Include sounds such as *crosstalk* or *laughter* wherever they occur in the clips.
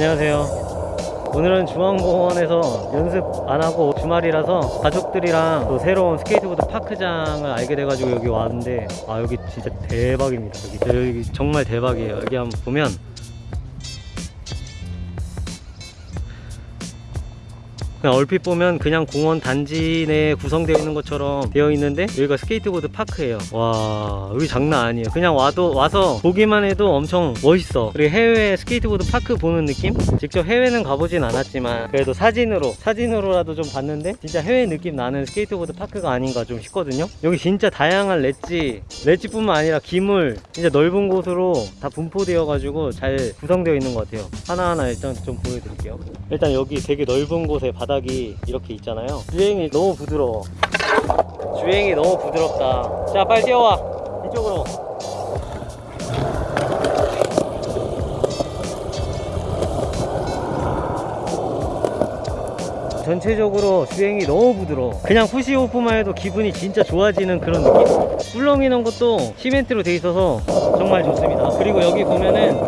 안녕하세요. 오늘은 중앙공원에서 연습 안하고 주말이라서 가족들이랑 또 새로운 스케이트보드 park장을 알게 돼가지고 여기 왔는데 아 여기 진짜 대박입니다. 여기, 여기 정말 대박이에요. 여기 한번 보면 그냥 얼핏 보면 그냥 공원 단지 내에 구성되어 있는 것처럼 되어 있는데 여기가 스케이트보드 park예요. 와 여기 장난 아니에요. 그냥 와도 와서 보기만 해도 엄청 멋있어. 그리고 해외 스케이트보드 park 보는 느낌? 직접 해외는 가보진 않았지만 그래도 사진으로 사진으로라도 좀 봤는데 진짜 해외 느낌 나는 스케이트보드 park가 아닌가 좀 싶거든요. 여기 진짜 다양한 ledge ledge뿐만 아니라 기물 진짜 넓은 곳으로 다 분포되어 가지고 잘 구성되어 있는 것 같아요. 하나하나 일단 좀 보여드릴게요. 일단 여기 되게 넓은 곳에 바 닥이 이렇게 있잖아요. 주행이 너무 부드러워. 주행이 너무 부드럽다. 자 빨리 뛰어와. 이쪽으로. 전체적으로 주행이 너무 부드러워. 그냥 푸시오프만 해도 기분이 진짜 좋아지는 그런 느낌? 꿀렁이는 것도 시멘트로 돼 있어서 정말 좋습니다. 그리고 여기 보면은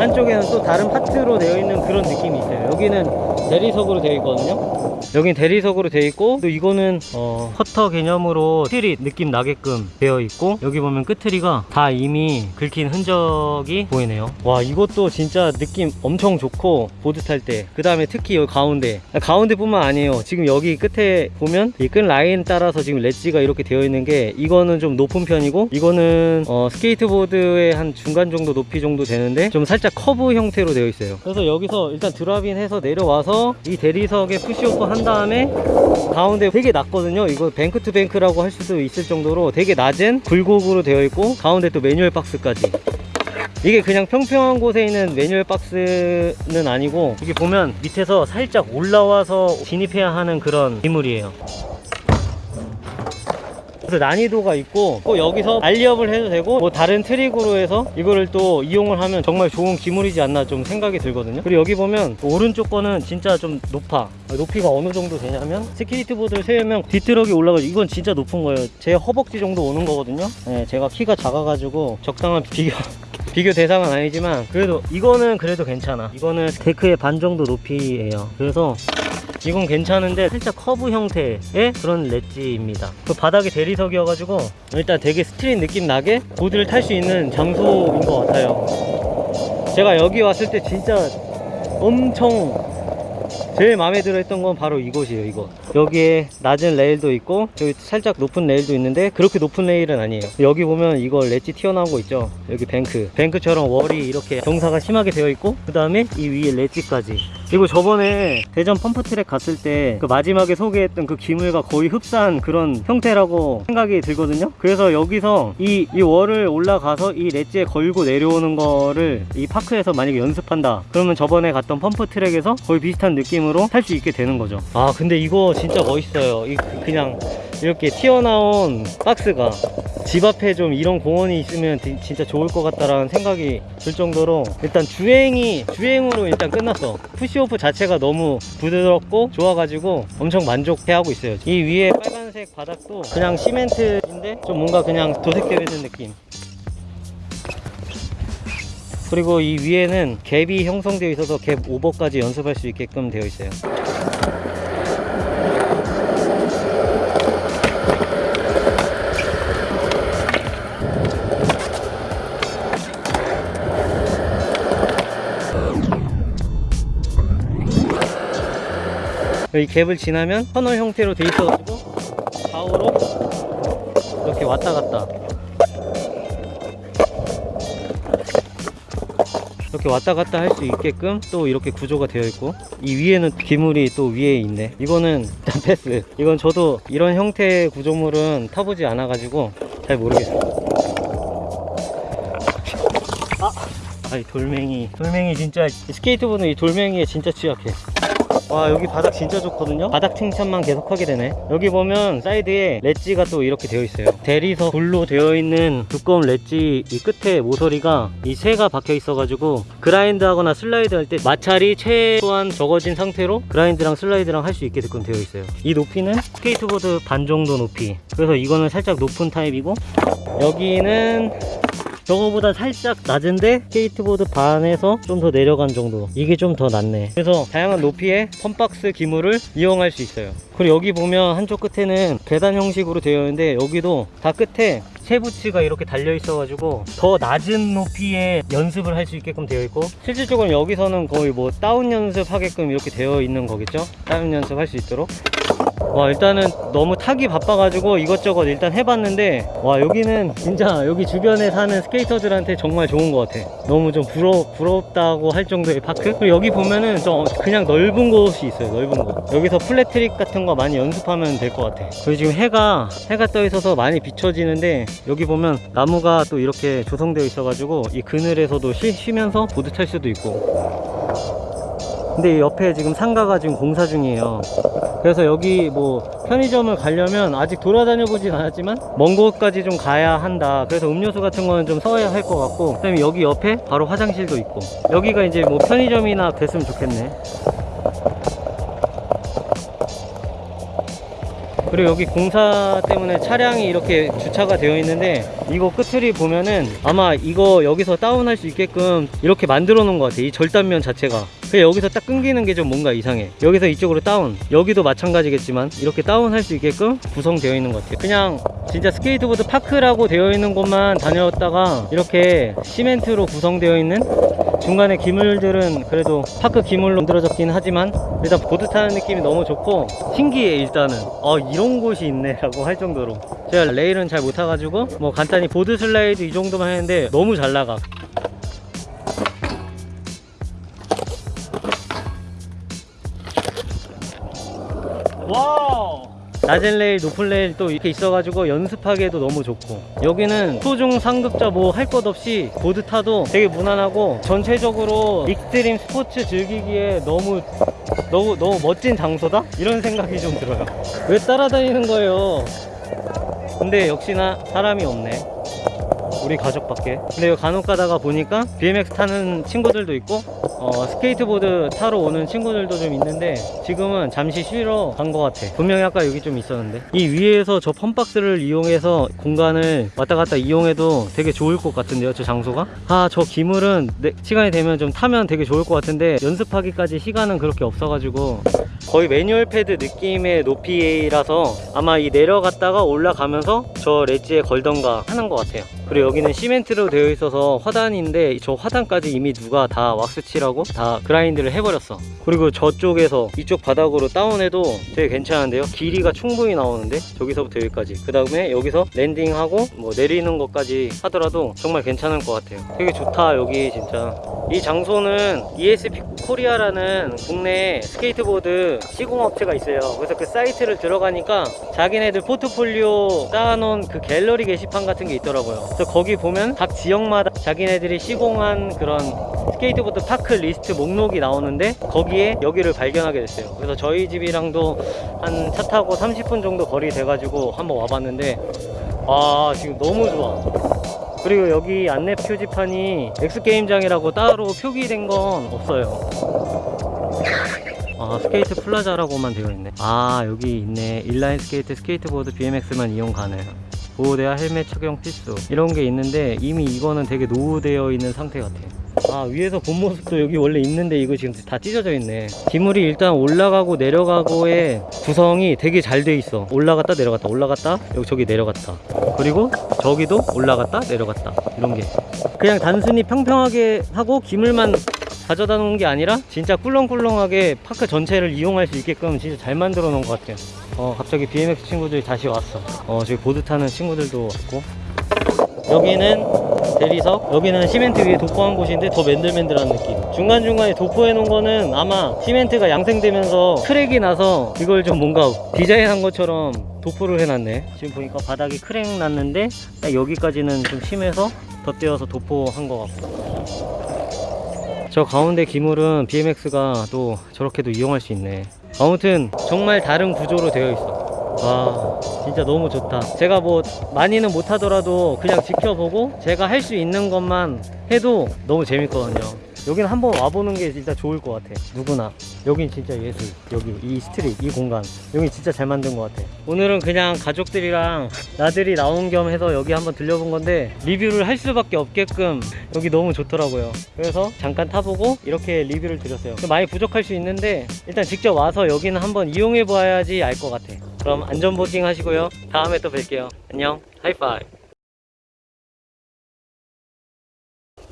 한쪽에는 또 다른 파트로 되어 있는 그런 느낌이 있어요. 여기는 대리석으로 되어 있거든요. 여긴 대리석으로 되어 있고 또 이거는 어, quarter 개념으로 street 느낌 나게끔 되어 있고 여기 보면 끄트머리가 다 이미 긁힌 흔적이 보이네요. 와 이것도 진짜 느낌 엄청 좋고 보드 탈 때 그 다음에 특히 여기 가운데. 가운데 뿐만 아니에요. 지금 여기 끝에 보면 이 끝 라인 따라서 지금 ledge가 이렇게 되어 있는 게 이거는 좀 높은 편이고 이거는 어, 스케이트보드의 한 중간 정도 높이 정도 되는데 좀 살짝 커브 형태로 되어 있어요. 그래서 여기서 일단 drop in 해서 내려와서 이 대리석에 push off 한 다음에 가운데 되게 낮거든요. 이거 bank to bank라고 할 수도 있을 정도로 되게 낮은 굴곡으로 되어 있고 가운데 또 manual box까지. 이게 그냥 평평한 곳에 있는 manual box는 아니고 여기 보면 밑에서 살짝 올라와서 진입해야 하는 그런 기물이에요 그래서 난이도가 있고 또 여기서 ollie up을 해도 되고 뭐 다른 trick으로 해서 이거를 또 이용을 하면 정말 좋은 기물이지 않나 좀 생각이 들거든요. 그리고 여기 보면 오른쪽 거는 진짜 좀 높아. 높이가 어느 정도 되냐면 스케이트보드를 세우면 뒷트럭이 올라가지고 이건 진짜 높은 거예요. 제 허벅지 정도 오는 거거든요. 네, 제가 키가 작아가지고 적당한 비교 *laughs* 비교 대상은 아니지만 그래도 이거는 그래도 괜찮아. 이거는 deck의 반 정도 높이에요. 그래서 이건 괜찮은데 살짝 커브 형태의 그런 ledge입니다. 그 바닥이 대리석이어가지고 일단 되게 street 느낌 나게 보드를 탈 수 있는 장소인 것 같아요. 제가 여기 왔을 때 진짜 엄청 제일 마음에 들어 했던 건 바로 이곳이에요 이곳. 여기에 낮은 레일도 있고 여기 살짝 높은 레일도 있는데 그렇게 높은 레일은 아니에요. 여기 보면 이거 렛지 튀어나오고 있죠? 여기 bank. bank처럼 wall이 이렇게 경사가 심하게 되어 있고 그 다음에 이 위에 ledge까지. 그리고 저번에 대전 pump track 갔을 때 그 마지막에 소개했던 그 기물과 거의 흡사한 그런 형태라고 생각이 들거든요? 그래서 여기서 이, 이 wall을 올라가서 이 렛지에 걸고 내려오는 거를 이 park에서 만약에 연습한다. 그러면 저번에 갔던 pump track에서 거의 비슷한 느낌 으로 탈수 있게 되는 거죠. 아 근데 이거 진짜 멋있어요. 이 그- 그냥 이렇게 튀어나온 박스가 집 앞에 좀 이런 공원이 있으면 디- 진짜 좋을 것 같다라는 생각이 들 정도로 일단 주행이 주행으로 일단 끝났어. 푸시오프 자체가 너무 부드럽고 좋아가지고 엄청 만족해하고 있어요. 이 위에 빨간색 바닥도 그냥 시멘트인데 좀 뭔가 그냥 도색되어 있는 느낌 그리고 이 위에는 갭이 형성되어 있어서 갭 오버까지 연습할 수 있게끔 되어 있어요. 이 gap을 지나면 터널 형태로 돼 있어가지고 좌우로 이렇게 왔다 갔다 이렇게 왔다 갔다 할 수 있게끔 또 이렇게 구조가 되어 있고 이 위에는 기물이 또 위에 있네. 이거는 일단 패스. 이건 저도 이런 형태의 구조물은 타보지 않아 가지고 잘 모르겠어요 아! 아이 돌멩이. 돌멩이 진짜 이 스케이트보드 이 돌멩이에 진짜 취약해 와 여기 바닥 진짜 좋거든요? 바닥 칭찬만 계속 하게 되네. 여기 보면 사이드에 ledge가 또 이렇게 되어 있어요. 대리석 돌로 되어 있는 두꺼운 렛지 이 끝에 모서리가 이 쇠가 박혀 있어 가지고 grind 하거나 슬라이드 할 때 마찰이 최소한 적어진 상태로 grind랑 slide랑 할 수 있게 되어 있어요. 이 높이는 스케이트보드 반 정도 높이. 그래서 이거는 살짝 높은 타입이고 여기는 저거보다 살짝 낮은데 스케이트보드 반에서 좀 더 내려간 정도. 이게 좀 더 낫네. 그래서 다양한 높이의 fun box 기물을 이용할 수 있어요. 그리고 여기 보면 한쪽 끝에는 계단 형식으로 되어 있는데 여기도 다 끝에 쇠붙이가 이렇게 달려 있어 가지고 더 낮은 높이의 연습을 할 수 있게끔 되어 있고 실질적으로 여기서는 거의 뭐 다운 연습 하게끔 이렇게 되어 있는 거겠죠? 다운 연습 할 수 있도록 와 일단은 너무 타기 바빠가지고 이것저것 일단 해봤는데 와 여기는 진짜 여기 주변에 사는 스케이터들한테 정말 좋은 것 같아. 너무 좀 부러, 부럽다고 할 정도의 park? 그리고 여기 보면은 좀 그냥 넓은 곳이 있어요 넓은 곳. 여기서 flat trick 같은 거 많이 연습하면 될 것 같아. 그리고 지금 해가 해가 떠 있어서 많이 비춰지는데 여기 보면 나무가 또 이렇게 조성되어 있어 가지고 이 그늘에서도 쉬, 쉬면서 보드 탈 수도 있고 근데 이 옆에 지금 상가가 지금 공사 중이에요. 그래서 여기 뭐 편의점을 가려면 아직 돌아다녀 보진 않았지만 먼 곳까지 좀 가야 한다. 그래서 음료수 같은 거는 좀 써야 할 것 같고 그 다음에 여기 옆에 바로 화장실도 있고. 여기가 이제 뭐 편의점이나 됐으면 좋겠네. 그리고 여기 공사 때문에 차량이 이렇게 주차가 되어 있는데 이거 끝을 보면은 아마 이거 여기서 다운할 수 있게끔 이렇게 만들어 놓은 것 같아 이 절단면 자체가. 그 여기서 딱 끊기는 게 좀 뭔가 이상해. 여기서 이쪽으로 다운. 여기도 마찬가지겠지만 이렇게 다운할 수 있게끔 구성되어 있는 것 같아요. 그냥 진짜 스케이트보드 park라고 되어 있는 곳만 다녔다가 이렇게 시멘트로 구성되어 있는 중간에 기물들은 그래도 park 기물로 만들어졌긴 하지만 일단 보드 타는 느낌이 너무 좋고 신기해 일단은. 어 이런 곳이 있네 라고 할 정도로. 제가 레일은 잘 못 타가지고 뭐 간단히 board slide 이 정도만 했는데 너무 잘 나가 Wow. 낮은 레일, 높은 레일 또 이렇게 있어가지고 연습하기에도 너무 좋고. 여기는 초중 상급자 뭐 할 것 없이 보드 타도 되게 무난하고 전체적으로 익스트림 스포츠 즐기기에 너무 너무 너무 멋진 장소다? 이런 생각이 좀 들어요. 왜 따라다니는 거예요? 근데 역시나 사람이 없네. 우리 가족밖에. 근데 간혹 가다가 보니까 BMX 타는 친구들도 있고 어, 스케이트보드 타러 오는 친구들도 좀 있는데 지금은 잠시 쉬러 간 것 같아. 분명히 아까 여기 좀 있었는데. 이 위에서 저 funbox를 이용해서 공간을 왔다 갔다 이용해도 되게 좋을 것 같은데요 저 장소가? 아 저 기물은 내- 시간이 되면 좀 타면 되게 좋을 것 같은데 연습하기까지 시간은 그렇게 없어가지고 거의 manual pad 느낌의 높이라서 아마 이 내려갔다가 올라가면서 저 ledge에 걸던가 하는 것 같아요 그리고 여기는 시멘트로 되어 있어서 화단인데 저 화단까지 이미 누가 다 왁스칠하고 다 grind를 해버렸어. 그리고 저쪽에서 이쪽 바닥으로 다운해도 되게 괜찮은데요? 길이가 충분히 나오는데? 저기서부터 여기까지. 그 다음에 여기서 landing하고 뭐 내리는 것까지 하더라도 정말 괜찮을 것 같아요. 되게 좋다 여기 진짜. 이 장소는 ESP 코리아라는 국내 스케이트보드 시공업체가 있어요. 그래서 그 사이트를 들어가니까 자기네들 포트폴리오 쌓아놓은 그 갤러리 게시판 같은 게 있더라고요 그래서 거기 보면 각 지역마다 자기네들이 시공한 그런 스케이트보드 park 리스트 목록이 나오는데 거기에 여기를 발견하게 됐어요. 그래서 저희 집이랑도 한 차 타고 30분 정도 거리 돼가지고 한번 와봤는데 아 지금 너무 좋아. 그리고 여기 안내 표지판이 X게임장이라고 따로 표기된 건 없어요. 아 스케이트 plaza라고만 되어 있네. 아 여기 있네. 인라인 스케이트 스케이트보드 BMX만 이용 가능 보호대와 헬멧 착용 필수 이런 게 있는데 이미 이거는 되게 노후되어 있는 상태 같아 아 위에서 본 모습도 여기 원래 있는데 이거 지금 다 찢어져 있네. 기물이 일단 올라가고 내려가고의 구성이 되게 잘 돼 있어. 올라갔다 내려갔다 올라갔다 여기 저기 내려갔다. 그리고 저기도 올라갔다 내려갔다. 이런 게. 그냥 단순히 평평하게 하고 기물만 가져다 놓은 게 아니라 진짜 꿀렁꿀렁하게 park 전체를 이용할 수 있게끔 진짜 잘 만들어 놓은 것 같아요 어 갑자기 BMX 친구들이 다시 왔어. 어 저기 보드 타는 친구들도 왔고. 여기는 대리석 여기는 시멘트 위에 도포한 곳인데 더 맨들맨들한 느낌. 중간중간에 도포해 놓은 거는 아마 시멘트가 양생되면서 crack이 나서 이걸 좀 뭔가 디자인한 것처럼 도포를 해놨네. 지금 보니까 바닥이 crack 났는데 딱 여기까지는 좀 심해서 덧대어서 도포한 것 같고. 저 가운데 기물은 BMX가 또 저렇게도 이용할 수 있네 아무튼 정말 다른 구조로 되어 있어. 와 진짜 너무 좋다. 제가 뭐 많이는 못하더라도 그냥 지켜보고 제가 할 수 있는 것만 해도 너무 재밌거든요 여기는 한번 와보는 게 진짜 좋을 것 같아. 누구나. 여긴 진짜 예술. 여기 이 스트릿 이 공간. 여기 진짜 잘 만든 것 같아. 오늘은 그냥 가족들이랑 나들이 나온 겸 해서 여기 한번 들려본 건데 리뷰를 할 수밖에 없게끔 여기 너무 좋더라고요. 그래서 잠깐 타보고 이렇게 리뷰를 드렸어요. 많이 부족할 수 있는데 일단 직접 와서 여기는 한번 이용해 봐야지 알 것 같아. 그럼 안전보딩 하시고요. 다음에 또 뵐게요. 안녕. 하이파이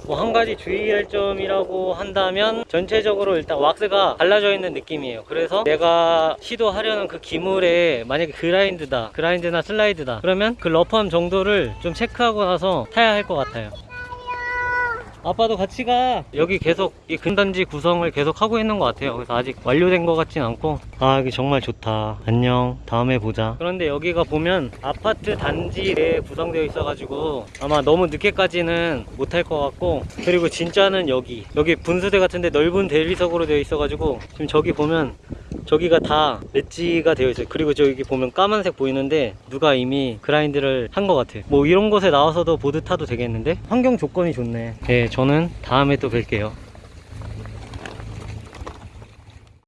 뭐 한 가지 주의할 점이라고 한다면 전체적으로 일단 왁스가 갈라져 있는 느낌이에요. 그래서 내가 시도하려는 그 기물에 만약에 그라인드다 그라인드나 슬라이드다 그러면 그 러프함 정도를 좀 체크하고 나서 타야 할 것 같아요 아빠도 같이 가. 여기 계속 이 근단지 구성을 계속 하고 있는 것 같아요. 그래서 아직 완료된 것 같진 않고. 아 여기 정말 좋다. 안녕. 다음에 보자. 그런데 여기가 보면 아파트 단지 내에 구성되어 있어 가지고 아마 너무 늦게까지는 못할 것 같고 그리고 진짜는 여기. 여기 분수대 같은데 넓은 대리석으로 되어 있어 가지고 지금 저기 보면 저기가 다 렛지가 되어 있어요. 그리고 저기 보면 까만색 보이는데 누가 이미 그라인드를 한 것 같아 뭐 이런 곳에 나와서도 보드 타도 되겠는데? 환경 조건이 좋네. 네 저는 다음에 또 뵐게요